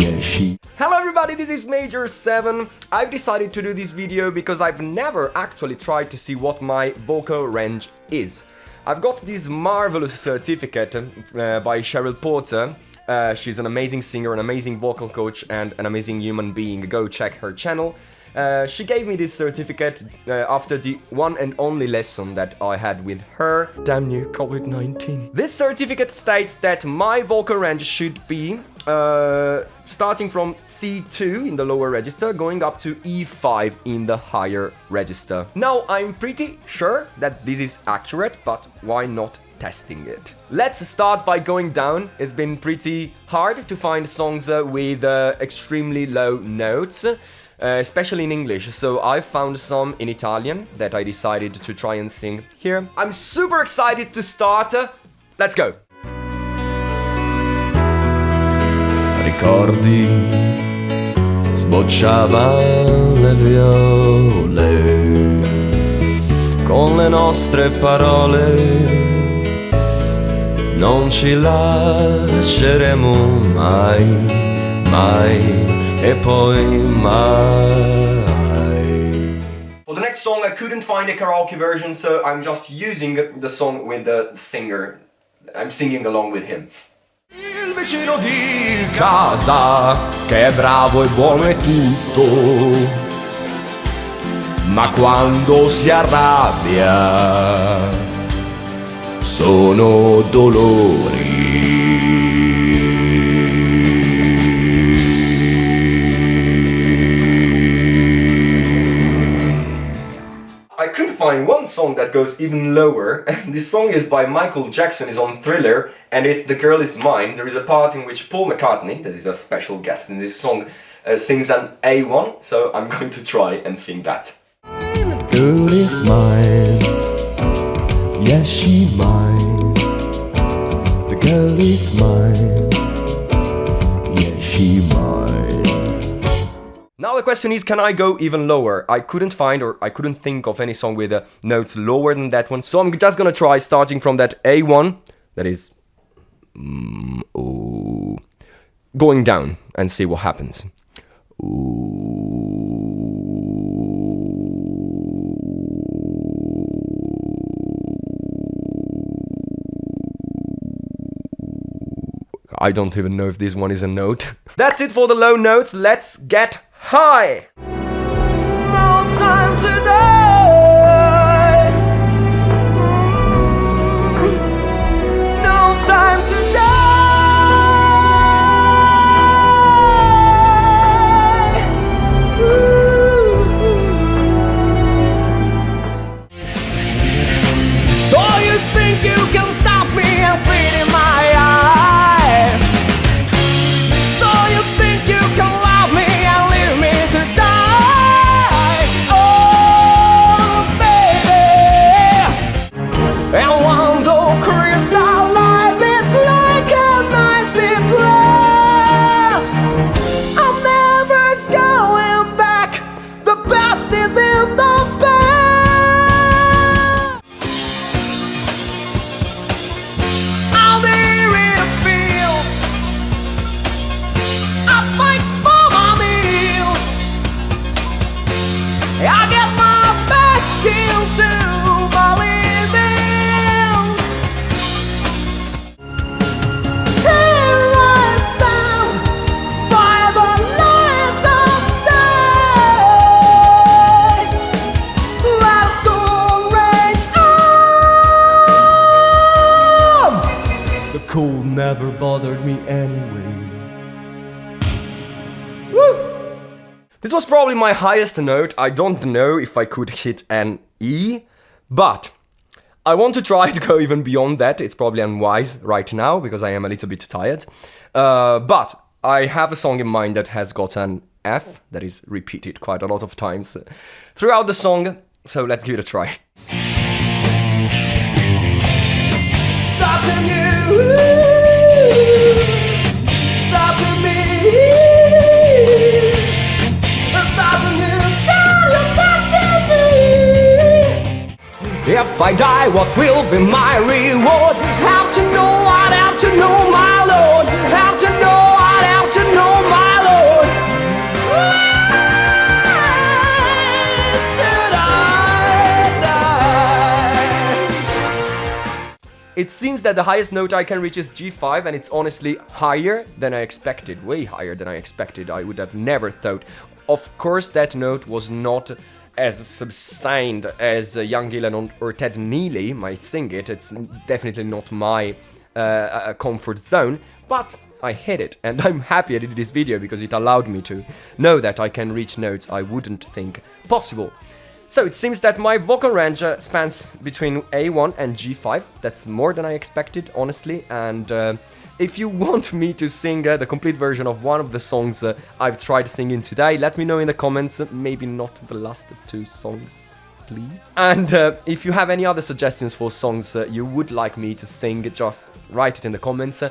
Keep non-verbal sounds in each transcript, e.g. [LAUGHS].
Yeah, she. Hello everybody, this is Major 7. I've decided to do this video because I've never actually tried to see what my vocal range is. I've got this marvelous certificate uh, by Cheryl Porter. Uh, she's an amazing singer, an amazing vocal coach, and an amazing human being. Go check her channel. Uh, she gave me this certificate uh, after the one and only lesson that I had with her. Damn you, COVID-19. This certificate states that my vocal range should be uh, starting from C2 in the lower register, going up to E5 in the higher register. Now, I'm pretty sure that this is accurate, but why not testing it. Let's start by going down. It's been pretty hard to find songs uh, with uh, extremely low notes. Uh, especially in English, so I found some in Italian that I decided to try and sing here. I'm super excited to start. Let's go! Ricordi, le viole con le nostre parole. Non ci lasceremo mai, mai e poi mai. For the next song I couldn't find a karaoke version so I'm just using the song with the singer. I'm singing along with him. Il vicino di casa che è bravo e buono e tutto ma quando si arrabbia sono dolori find one song that goes even lower. [LAUGHS] this song is by Michael Jackson, is on Thriller, and it's The Girl Is Mine. There is a part in which Paul McCartney, that is a special guest in this song, uh, sings an A1, so I'm going to try and sing that. Girl is mine, yes she mine. The girl is mine, yes she mine. Now the question is, can I go even lower? I couldn't find or I couldn't think of any song with a notes lower than that one. So I'm just gonna try starting from that A1, that is... Mm, ooh, going down and see what happens. I don't even know if this one is a note. [LAUGHS] That's it for the low notes, let's get Hi! Never bothered me anyway. This was probably my highest note. I don't know if I could hit an E, but I want to try [LAUGHS] to go even beyond that. It's probably unwise right now because I am a little bit tired. Uh, but I have a song in mind that has got an F that is repeated quite a lot of times throughout the song. So let's give it a try. If I die, what will be my reward? How to know, I'd have to know, my lord How to know, I'd have to know, my lord Why should I die? It seems that the highest note I can reach is G5 and it's honestly higher than I expected, way higher than I expected, I would have never thought. Of course that note was not as sustained as uh, Ian Gillan or Ted Neeley might sing it. It's definitely not my uh, uh, comfort zone, but I hit it, and I'm happy I did this video because it allowed me to know that I can reach notes I wouldn't think possible. So it seems that my vocal range spans between A1 and G5. That's more than I expected, honestly, and uh, if you [LAUGHS] want me to sing uh, the complete version of one of the songs uh, I've tried singing today, let me know in the comments, maybe not the last two songs please. And uh, if you have any other suggestions for songs uh, you would like me to sing, just write it in the comments.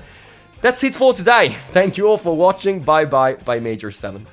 That's it for today. Thank you all for watching. Bye bye by Major 7.